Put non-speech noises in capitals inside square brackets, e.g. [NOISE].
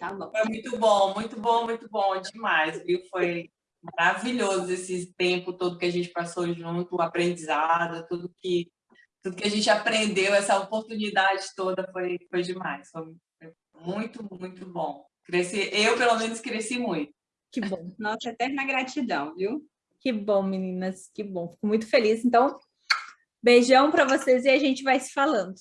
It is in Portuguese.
Tá bom. Foi muito bom, muito bom, muito bom, demais, viu? Foi maravilhoso esse tempo todo que a gente passou junto, o aprendizado, tudo que, tudo que a gente aprendeu, essa oportunidade toda foi, foi demais. Foi muito, muito bom. Cresci, eu, pelo menos, cresci muito. Que bom. [LAUGHS] Nossa eterna gratidão, viu? Que bom, meninas, que bom. Fico muito feliz. Então, beijão para vocês e a gente vai se falando.